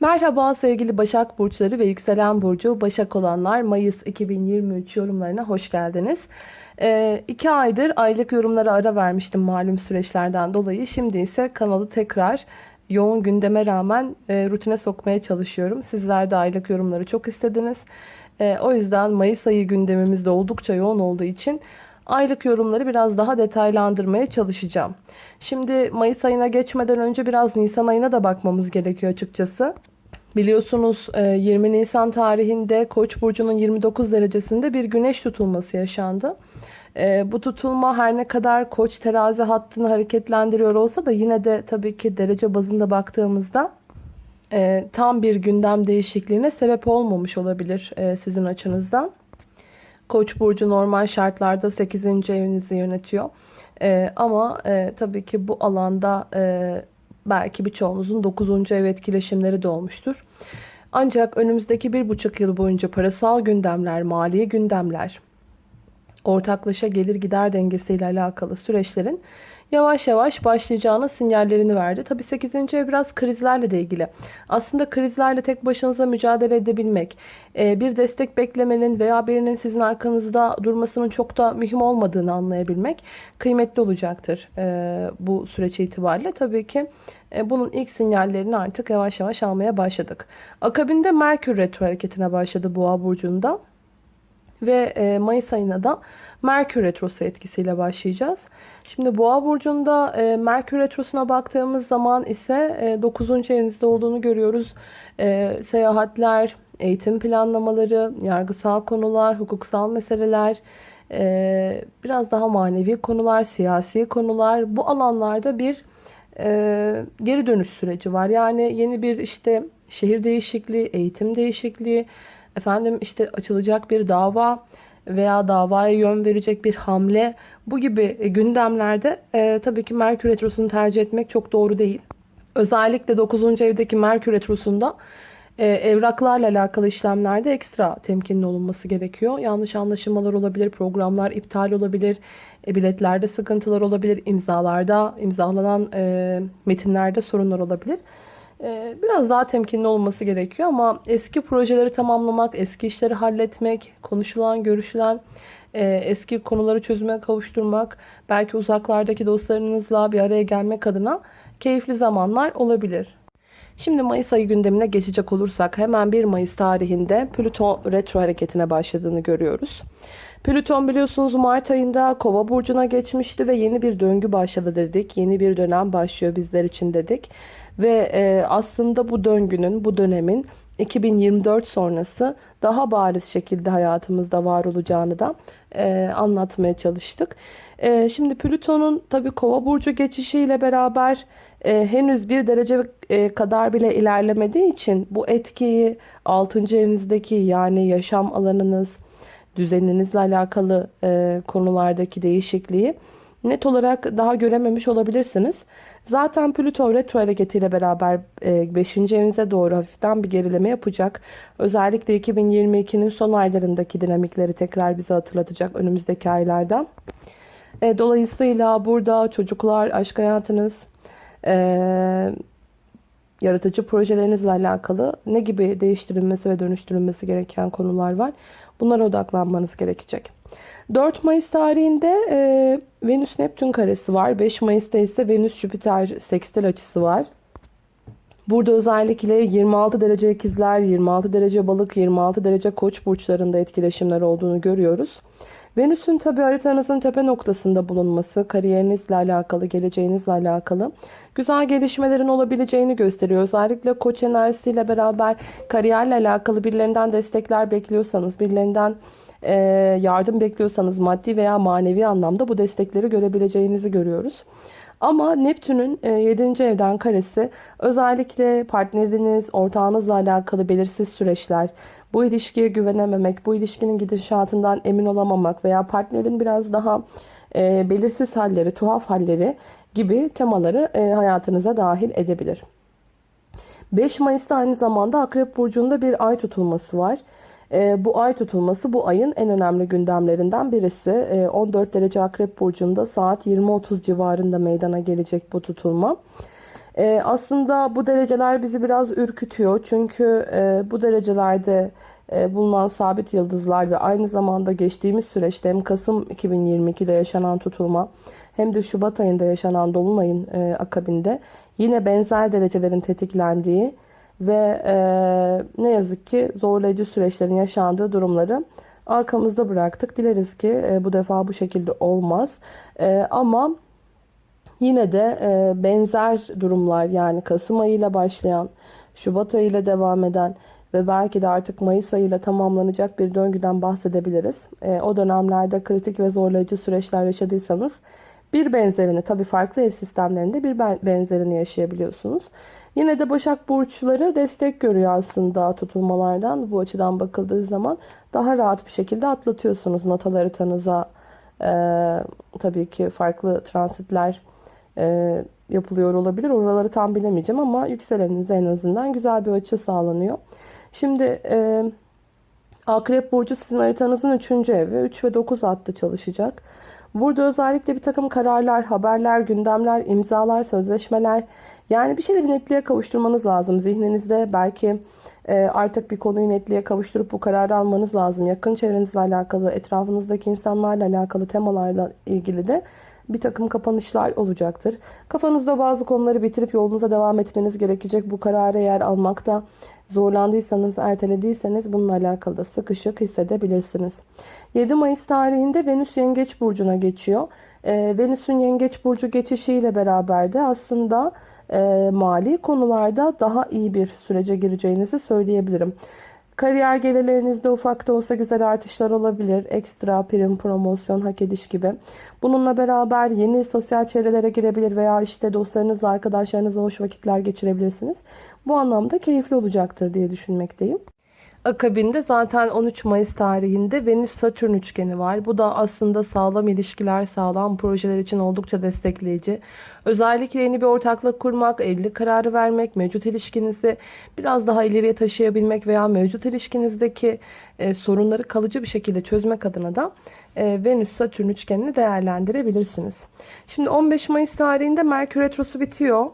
Merhaba sevgili Başak Burçları ve Yükselen Burcu Başak olanlar Mayıs 2023 yorumlarına hoş geldiniz. Ee, iki aydır aylık yorumlara ara vermiştim malum süreçlerden dolayı. Şimdi ise kanalı tekrar yoğun gündeme rağmen e, rutine sokmaya çalışıyorum. Sizler de aylık yorumları çok istediniz. E, o yüzden Mayıs ayı gündemimizde oldukça yoğun olduğu için aylık yorumları biraz daha detaylandırmaya çalışacağım. Şimdi Mayıs ayına geçmeden önce biraz Nisan ayına da bakmamız gerekiyor açıkçası. Biliyorsunuz 20 Nisan tarihinde Koç burcunun 29 derecesinde bir güneş tutulması yaşandı. E, bu tutulma her ne kadar Koç terazi hattını hareketlendiriyor olsa da yine de tabii ki derece bazında baktığımızda e, tam bir gündem değişikliğine sebep olmamış olabilir e, sizin açınızdan. Koç burcu normal şartlarda 8. evinizi yönetiyor. Ee, ama e, tabii ki bu alanda e, belki birçoğunuzun 9. ev etkileşimleri de olmuştur. Ancak önümüzdeki bir buçuk yıl boyunca parasal gündemler, mali gündemler, ortaklaşa gelir gider dengesiyle alakalı süreçlerin yavaş yavaş başlayacağını sinyallerini verdi. Tabi 8. ev biraz krizlerle de ilgili. Aslında krizlerle tek başınıza mücadele edebilmek, e, bir destek beklemenin veya birinin sizin arkanızda durmasının çok da mühim olmadığını anlayabilmek kıymetli olacaktır e, bu süreç itibariyle. Tabii ki e, bunun ilk sinyallerini artık yavaş yavaş almaya başladık. Akabinde Merkür retro hareketine başladı Boğa burcunda. Ve Mayıs ayına da Merkür Retrosu etkisiyle başlayacağız. Şimdi Boğa burcunda e, Merkür Retrosu'na baktığımız zaman ise e, 9. evinizde olduğunu görüyoruz. E, seyahatler, eğitim planlamaları, yargısal konular, hukuksal meseleler, e, biraz daha manevi konular, siyasi konular. Bu alanlarda bir e, geri dönüş süreci var. Yani yeni bir işte şehir değişikliği, eğitim değişikliği, efendim işte açılacak bir dava veya davaya yön verecek bir hamle bu gibi e, gündemlerde e, tabii ki Merkür Retrosu'nu tercih etmek çok doğru değil. Özellikle 9. evdeki Merkür Retrosu'nda e, evraklarla alakalı işlemlerde ekstra temkinli olunması gerekiyor. Yanlış anlaşılmalar olabilir, programlar iptal olabilir, e, biletlerde sıkıntılar olabilir, imzalarda, imzalanan e, metinlerde sorunlar olabilir. Ee, biraz daha temkinli olması gerekiyor ama eski projeleri tamamlamak, eski işleri halletmek, konuşulan, görüşülen e, eski konuları çözüme kavuşturmak, belki uzaklardaki dostlarınızla bir araya gelmek adına keyifli zamanlar olabilir. Şimdi Mayıs ayı gündemine geçecek olursak hemen 1 Mayıs tarihinde Plüton retro hareketine başladığını görüyoruz. Plüton biliyorsunuz Mart ayında Kova burcuna geçmişti ve yeni bir döngü başladı dedik. Yeni bir dönem başlıyor bizler için dedik. Ve e, aslında bu döngünün, bu dönemin 2024 sonrası daha bariz şekilde hayatımızda var olacağını da e, anlatmaya çalıştık. E, şimdi Plüton'un tabi kova burcu geçişiyle beraber e, henüz bir derece e, kadar bile ilerlemediği için bu etkiyi 6. evinizdeki yani yaşam alanınız, düzeninizle alakalı e, konulardaki değişikliği net olarak daha görememiş olabilirsiniz. Zaten Plüto retro hareketiyle beraber 5. E, evinize doğru hafiften bir gerileme yapacak. Özellikle 2022'nin son aylarındaki dinamikleri tekrar bize hatırlatacak önümüzdeki aylarda. E, dolayısıyla burada çocuklar, aşk hayatınız, e, yaratıcı projelerinizle alakalı ne gibi değiştirilmesi ve dönüştürülmesi gereken konular var. Bunlara odaklanmanız gerekecek. 4 Mayıs tarihinde e, Venüs-Neptün karesi var. 5 Mayıs'ta ise Venüs-Jüpiter sekstil açısı var. Burada özellikle 26 derece ikizler, 26 derece balık, 26 derece koç burçlarında etkileşimler olduğunu görüyoruz. Venüs'ün tabi haritanızın tepe noktasında bulunması, kariyerinizle alakalı, geleceğinizle alakalı güzel gelişmelerin olabileceğini gösteriyor. Özellikle koç enerjisiyle beraber kariyerle alakalı birilerinden destekler bekliyorsanız, birilerinden e, yardım bekliyorsanız maddi veya manevi anlamda bu destekleri görebileceğinizi görüyoruz. Ama Neptün'ün 7. E, evden karesi özellikle partneriniz, ortağınızla alakalı belirsiz süreçler, bu ilişkiye güvenememek, bu ilişkinin gidişatından emin olamamak veya partnerin biraz daha e, belirsiz halleri, tuhaf halleri gibi temaları e, hayatınıza dahil edebilir. 5 Mayıs'ta aynı zamanda Akrep Burcu'nda bir ay tutulması var. E, bu ay tutulması bu ayın en önemli gündemlerinden birisi. E, 14 derece Akrep Burcu'nda saat 20.30 civarında meydana gelecek bu tutulma. E, aslında bu dereceler bizi biraz ürkütüyor. Çünkü e, bu derecelerde e, bulunan sabit yıldızlar ve aynı zamanda geçtiğimiz süreçte hem Kasım 2022'de yaşanan tutulma hem de Şubat ayında yaşanan Dolunay'ın e, akabinde yine benzer derecelerin tetiklendiği ve e, ne yazık ki zorlayıcı süreçlerin yaşandığı durumları arkamızda bıraktık. Dileriz ki e, bu defa bu şekilde olmaz. E, ama yine de e, benzer durumlar yani Kasım ayıyla başlayan, Şubat ayıyla devam eden ve belki de artık Mayıs ayıyla tamamlanacak bir döngüden bahsedebiliriz. E, o dönemlerde kritik ve zorlayıcı süreçler yaşadıysanız bir benzerini tabi farklı ev sistemlerinde bir benzerini yaşayabiliyorsunuz. Yine de Başak Burçları destek görüyor aslında tutulmalardan. Bu açıdan bakıldığı zaman daha rahat bir şekilde atlatıyorsunuz natal haritanıza. E, tabii ki farklı transitler e, yapılıyor olabilir. Oraları tam bilemeyeceğim ama yükseleninize en azından güzel bir açı sağlanıyor. Şimdi e, Akrep Burcu sizin haritanızın 3. evi. 3 ve 9 hattı çalışacak. Burada özellikle bir takım kararlar, haberler, gündemler, imzalar, sözleşmeler yani bir şeyleri netliğe kavuşturmanız lazım. Zihninizde belki e, artık bir konuyu netliğe kavuşturup bu kararı almanız lazım. Yakın çevrenizle alakalı, etrafınızdaki insanlarla alakalı temalarla ilgili de bir takım kapanışlar olacaktır. Kafanızda bazı konuları bitirip yolunuza devam etmeniz gerekecek. Bu kararı eğer almakta zorlandıysanız, ertelediyseniz bununla alakalı da sıkışık hissedebilirsiniz. 7 Mayıs tarihinde Venüs Yengeç Burcu'na geçiyor. Ee, Venüs'ün Yengeç Burcu geçişiyle beraber de aslında e, mali konularda daha iyi bir sürece gireceğinizi söyleyebilirim. Kariyer gelirlerinizde ufak da olsa güzel artışlar olabilir. Ekstra prim, promosyon, hak ediş gibi. Bununla beraber yeni sosyal çevrelere girebilir veya işte dostlarınızla, arkadaşlarınızla hoş vakitler geçirebilirsiniz. Bu anlamda keyifli olacaktır diye düşünmekteyim. Akabinde zaten 13 Mayıs tarihinde Venüs-Satürn üçgeni var. Bu da aslında sağlam ilişkiler, sağlam projeler için oldukça destekleyici. Özellikle yeni bir ortaklık kurmak, evlilik kararı vermek, mevcut ilişkinizi biraz daha ileriye taşıyabilmek veya mevcut ilişkinizdeki e, sorunları kalıcı bir şekilde çözmek adına da e, Venüs-Satürn üçgenini değerlendirebilirsiniz. Şimdi 15 Mayıs tarihinde Merkür Retrosu bitiyor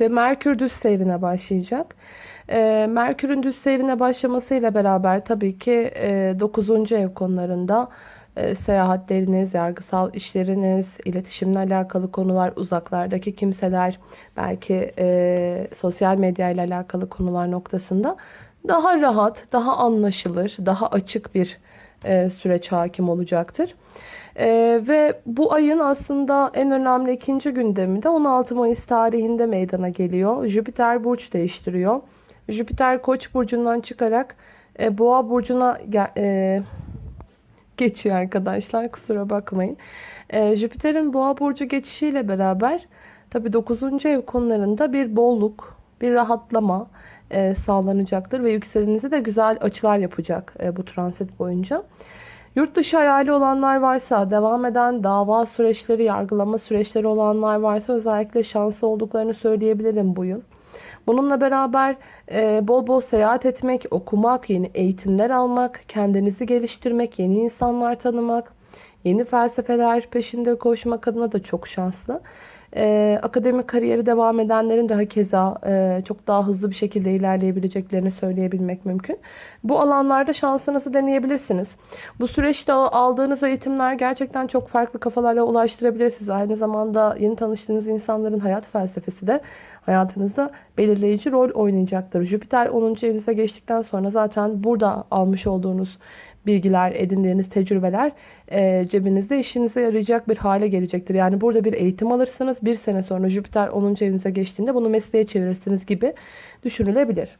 ve Merkür düz seyrine başlayacak. E, Merkür'ün düz seyrine başlamasıyla beraber tabii ki e, 9. ev konularında e, seyahatleriniz, yargısal işleriniz, iletişimle alakalı konular, uzaklardaki kimseler, belki e, sosyal medya ile alakalı konular noktasında daha rahat, daha anlaşılır, daha açık bir e, süreç hakim olacaktır. Ee, ve bu ayın aslında en önemli ikinci gündemi de 16 Mayıs tarihinde meydana geliyor. Jüpiter burç değiştiriyor. Jüpiter Koç burcundan çıkarak e, Boğa burcuna e, geçiyor arkadaşlar. Kusura bakmayın. E, Jüpiter'in Boğa burcu geçişiyle beraber tabi 9. ev konularında bir bolluk, bir rahatlama e, sağlanacaktır ve yükselenize de güzel açılar yapacak e, bu transit boyunca. Yurt dışı hayali olanlar varsa, devam eden dava süreçleri, yargılama süreçleri olanlar varsa özellikle şanslı olduklarını söyleyebilirim bu yıl. Bununla beraber e, bol bol seyahat etmek, okumak, yeni eğitimler almak, kendinizi geliştirmek, yeni insanlar tanımak, yeni felsefeler peşinde koşmak adına da çok şanslı. Ee, akademik kariyeri devam edenlerin de keza e, çok daha hızlı bir şekilde ilerleyebileceklerini söyleyebilmek mümkün. Bu alanlarda şansınızı deneyebilirsiniz. Bu süreçte aldığınız eğitimler gerçekten çok farklı kafalarla ulaştırabilir sizi. Aynı zamanda yeni tanıştığınız insanların hayat felsefesi de hayatınızda belirleyici rol oynayacaktır. Jüpiter 10. evinize geçtikten sonra zaten burada almış olduğunuz bilgiler, edindiğiniz tecrübeler e, cebinizde işinize yarayacak bir hale gelecektir. Yani burada bir eğitim alırsınız. Bir sene sonra Jüpiter 10. evinize geçtiğinde bunu mesleğe çevirirsiniz gibi düşünülebilir.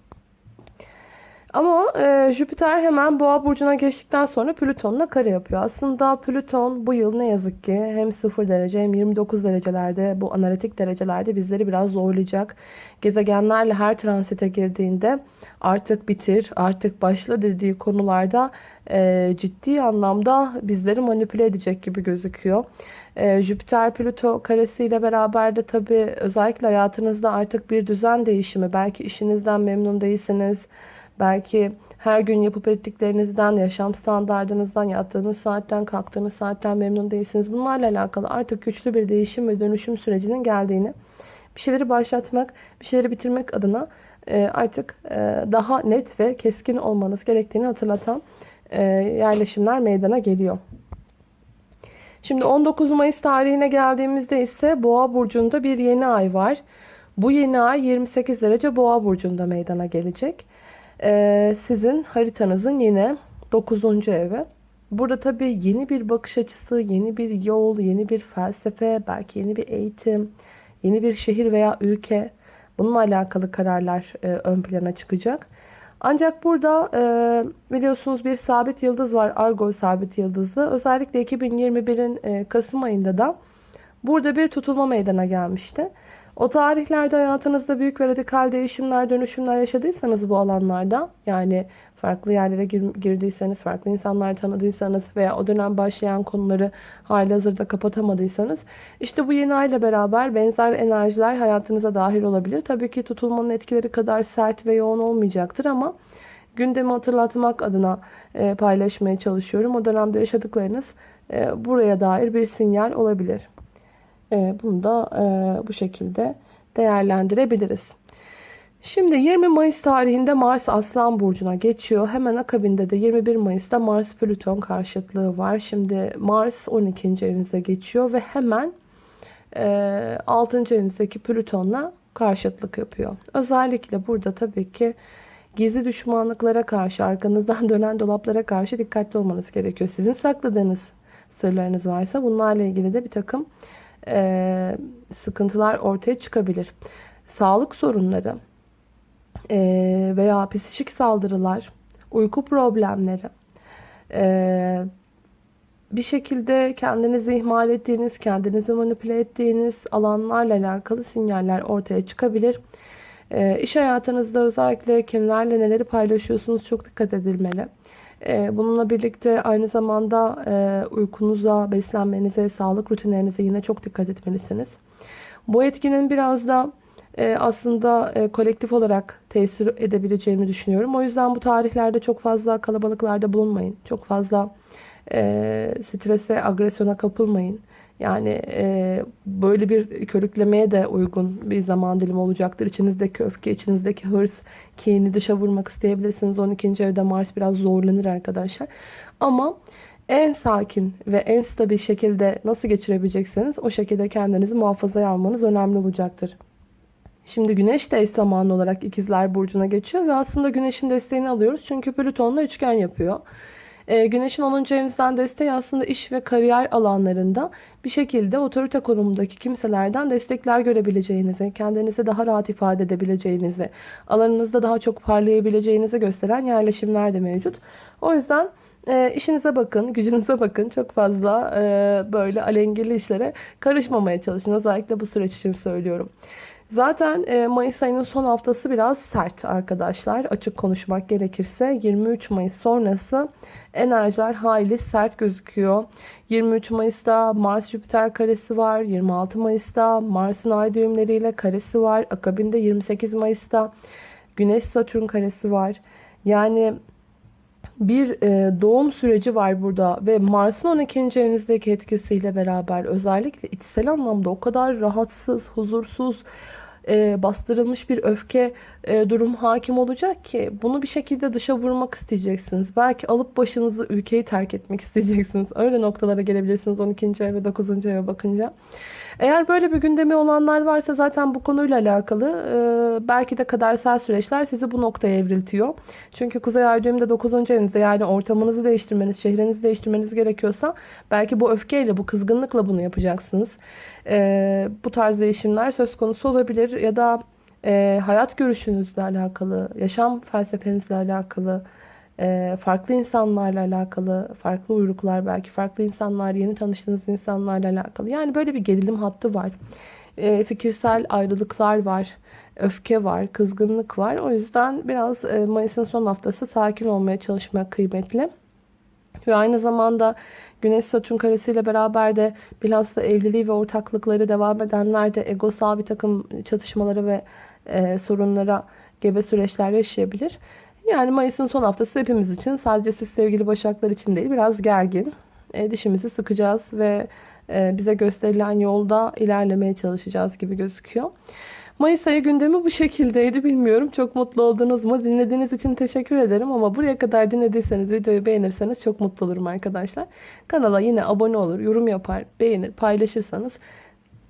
Ama e, Jüpiter hemen Boğa burcuna geçtikten sonra Plüton'la kare yapıyor. Aslında Plüton bu yıl ne yazık ki hem 0 derece hem 29 derecelerde bu analitik derecelerde bizleri biraz zorlayacak. Gezegenlerle her transite girdiğinde artık bitir, artık başla dediği konularda e, ciddi anlamda bizleri manipüle edecek gibi gözüküyor. E, Jüpiter Plüto karesiyle beraber de tabii özellikle hayatınızda artık bir düzen değişimi, belki işinizden memnun değilsiniz Belki her gün yapıp ettiklerinizden, yaşam standartınızdan, yattığınız saatten, kalktığınız saatten memnun değilsiniz. Bunlarla alakalı artık güçlü bir değişim ve dönüşüm sürecinin geldiğini bir şeyleri başlatmak, bir şeyleri bitirmek adına e, artık e, daha net ve keskin olmanız gerektiğini hatırlatan e, yerleşimler meydana geliyor. Şimdi 19 Mayıs tarihine geldiğimizde ise Boğa burcunda bir yeni ay var. Bu yeni ay 28 derece Boğa burcunda meydana gelecek. Ee, sizin haritanızın yine 9. evi. Burada tabii yeni bir bakış açısı, yeni bir yol, yeni bir felsefe, belki yeni bir eğitim, yeni bir şehir veya ülke bununla alakalı kararlar e, ön plana çıkacak. Ancak burada e, biliyorsunuz bir sabit yıldız var. Argo sabit yıldızı. Özellikle 2021'in e, Kasım ayında da burada bir tutulma meydana gelmişti. O tarihlerde hayatınızda büyük ve radikal değişimler, dönüşümler yaşadıysanız bu alanlarda yani farklı yerlere gir, girdiyseniz, farklı insanlar tanıdıysanız veya o dönem başlayan konuları hali hazırda kapatamadıysanız işte bu yeni ayla beraber benzer enerjiler hayatınıza dahil olabilir. Tabii ki tutulmanın etkileri kadar sert ve yoğun olmayacaktır ama gündemi hatırlatmak adına e, paylaşmaya çalışıyorum. O dönemde yaşadıklarınız e, buraya dair bir sinyal olabilir. E, bunu da e, bu şekilde değerlendirebiliriz. Şimdi 20 Mayıs tarihinde Mars Aslan Burcu'na geçiyor. Hemen akabinde de 21 Mayıs'ta Mars Plüton karşıtlığı var. Şimdi Mars 12. evinize geçiyor ve hemen e, 6. evinizdeki Plüton'la karşıtlık yapıyor. Özellikle burada tabii ki gizli düşmanlıklara karşı, arkanızdan dönen dolaplara karşı dikkatli olmanız gerekiyor. Sizin sakladığınız sırlarınız varsa bunlarla ilgili de bir takım e, sıkıntılar ortaya çıkabilir. Sağlık sorunları e, veya psikik saldırılar, uyku problemleri, e, bir şekilde kendinizi ihmal ettiğiniz, kendinizi manipüle ettiğiniz alanlarla alakalı sinyaller ortaya çıkabilir. E, iş hayatınızda özellikle kimlerle neleri paylaşıyorsunuz çok dikkat edilmeli. Ee, bununla birlikte aynı zamanda e, uykunuza, beslenmenize, sağlık rutinlerinize yine çok dikkat etmelisiniz. Bu etkinin biraz da e, aslında e, kolektif olarak tesir edebileceğimi düşünüyorum. O yüzden bu tarihlerde çok fazla kalabalıklarda bulunmayın. Çok fazla strese, agresyona kapılmayın. Yani e, böyle bir körüklemeye de uygun bir zaman dilimi olacaktır. İçinizdeki öfke, içinizdeki hırs, kini dışa vurmak isteyebilirsiniz. 12. evde Mars biraz zorlanır arkadaşlar. Ama en sakin ve en stabil şekilde nasıl geçirebilecekseniz o şekilde kendinizi muhafazaya almanız önemli olacaktır. Şimdi Güneş de eş zamanlı olarak ikizler Burcu'na geçiyor ve aslında Güneş'in desteğini alıyoruz. Çünkü Plüton'la üçgen yapıyor. Ee, güneşin 10. evinizden desteği aslında iş ve kariyer alanlarında bir şekilde otorite konumundaki kimselerden destekler görebileceğinizi, kendinizi daha rahat ifade edebileceğinizi, alanınızda daha çok parlayabileceğinizi gösteren yerleşimler de mevcut. O yüzden e, işinize bakın, gücünüze bakın. Çok fazla e, böyle alengirli işlere karışmamaya çalışın. Özellikle bu süreç için söylüyorum. Zaten e, Mayıs ayının son haftası biraz sert arkadaşlar. Açık konuşmak gerekirse 23 Mayıs sonrası enerjiler hayli sert gözüküyor. 23 Mayıs'ta Mars Jüpiter karesi var. 26 Mayıs'ta Mars'ın ay düğümleriyle karesi var. Akabinde 28 Mayıs'ta Güneş Satürn karesi var. Yani bir e, doğum süreci var burada ve Mars'ın 12. evinizdeki etkisiyle beraber özellikle içsel anlamda o kadar rahatsız, huzursuz, e, bastırılmış bir öfke e, durum hakim olacak ki bunu bir şekilde dışa vurmak isteyeceksiniz. Belki alıp başınızı ülkeyi terk etmek isteyeceksiniz. Öyle noktalara gelebilirsiniz 12. ev ve 9. eve bakınca. Eğer böyle bir gündemi olanlar varsa zaten bu konuyla alakalı e, belki de kadersel süreçler sizi bu noktaya evriltiyor. Çünkü Kuzey Ay düğümde 9. evinizde yani ortamınızı değiştirmeniz, şehrinizi değiştirmeniz gerekiyorsa belki bu öfkeyle, bu kızgınlıkla bunu yapacaksınız. E, bu tarz değişimler söz konusu olabilir ya da e, hayat görüşünüzle alakalı, yaşam felsefenizle alakalı, e, farklı insanlarla alakalı, farklı uyruklar belki, farklı insanlar, yeni tanıştığınız insanlarla alakalı. Yani böyle bir gerilim hattı var. E, fikirsel ayrılıklar var, öfke var, kızgınlık var. O yüzden biraz e, Mayıs'ın son haftası sakin olmaya çalışmak kıymetli. Ve aynı zamanda Güneş Satürn karesiyle beraber de bilhassa evliliği ve ortaklıkları devam edenler de egosal bir takım çatışmaları ve e, sorunlara gebe süreçler yaşayabilir. Yani Mayıs'ın son haftası hepimiz için sadece siz sevgili başaklar için değil biraz gergin. E, dişimizi sıkacağız ve e, bize gösterilen yolda ilerlemeye çalışacağız gibi gözüküyor. Mayıs ayı gündemi bu şekildeydi. Bilmiyorum çok mutlu oldunuz mu? Dinlediğiniz için teşekkür ederim ama buraya kadar dinlediyseniz videoyu beğenirseniz çok mutlu olurum arkadaşlar. Kanala yine abone olur, yorum yapar, beğenir, paylaşırsanız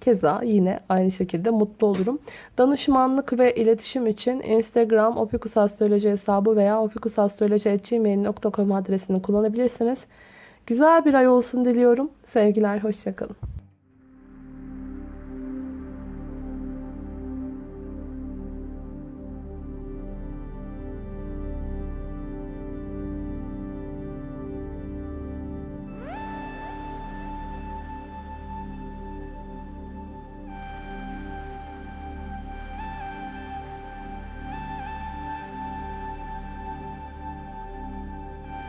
keza yine aynı şekilde mutlu olurum. Danışmanlık ve iletişim için Instagram opikusastroloji hesabı veya opikusastroloji.gmail.com adresini kullanabilirsiniz. Güzel bir ay olsun diliyorum. Sevgiler, hoşçakalın.